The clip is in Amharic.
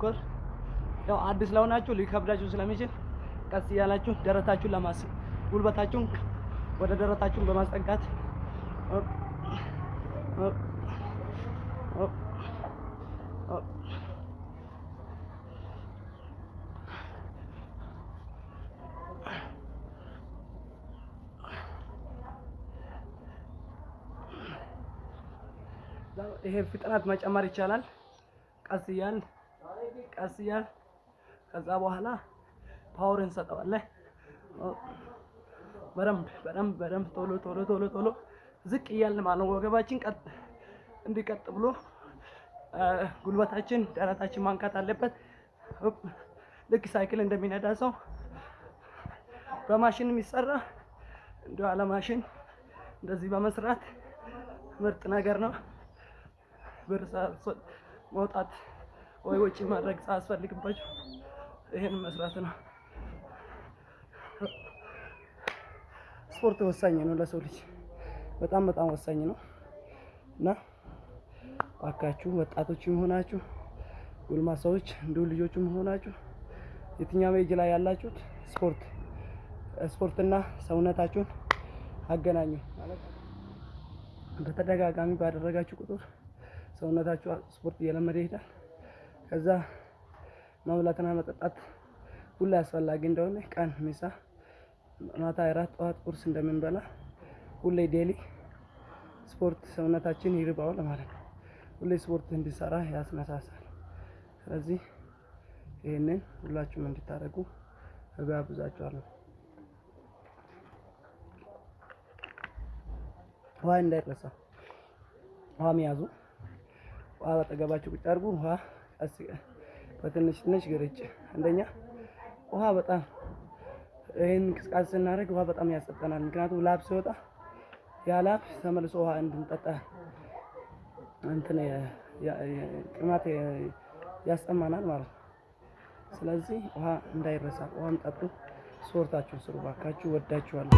መሞከር ያው አዲስ ለሆናችሁ ሊከብዳችሁ ስለሚችል ቀስ እያላችሁ ደረታችሁን ለማስ ጉልበታችሁን ወደ ደረታችሁን በማስጠጋት ይሄ ፍጥነት መጨመር ይቻላል። ቀስ እያል ቀስ እያል ከዛ በኋላ power እንሰጠዋለን። በደንብ በደንብ በደንብ ቶሎ ቶሎ ቶሎ ቶሎ ዝቅ እያልን ማለት ነው። ወገባችን ቀጥ እንዲቀጥ ብሎ ጉልበታችን ደረታችን መንካት አለበት። ልክ ሳይክል እንደሚነዳ ሰው በማሽን የሚሰራ እንዲሁ አለ ማሽን እንደዚህ በመስራት ምርጥ ነገር ነው። ብር መውጣት ወይ ወጪ ማድረግ ሳያስፈልግባቸው ይሄን መስራት ነው። ስፖርት ወሳኝ ነው ለሰው ልጅ በጣም በጣም ወሳኝ ነው እና እባካችሁ ወጣቶችም ሆናችሁ ጎልማሳዎች እንዲሁ ልጆችም ሆናችሁ የትኛውም ኤጅ ላይ ያላችሁት ስፖርት ስፖርትና ሰውነታችሁን አገናኙ በተደጋጋሚ ባደረጋችሁ ቁጥር ሰውነታችሁ ስፖርት እየለመደ ይሄዳል። ከዛ መብላትና መጠጣት ሁሌ አስፈላጊ እንደሆነ ቀን ምሳ፣ ማታ እራት፣ ጠዋት ቁርስ እንደምንበላ ሁሌ daily ስፖርት ሰውነታችን ይርባዋል ማለት ነው። ሁሌ ስፖርት እንዲሰራ ያስነሳሳል። ስለዚህ ይህንን ሁላችሁም እንድታደርጉ እጋብዛችኋለሁ። ውሃ እንዳይረሳ፣ ውሃ መያዙ ውሃ በጠገባችሁ ቁጭ አድርጉ። ውሃ በትንሽ ትንሽ ግርጭ። አንደኛ ውሃ በጣም ይህን እንቅስቃሴ ስናደርግ ውሃ በጣም ያጸጠናል። ምክንያቱም ላብ ሲወጣ ያ ላብ ተመልሶ ውሃ እንድንጠጣ እንትን ጥማት ያስጠማናል ማለት ነው። ስለዚህ ውሃ እንዳይረሳ፣ ውሃም ጠጡ። ስፖርታችሁን ስሩ ባካችሁ። ወዳችኋለሁ።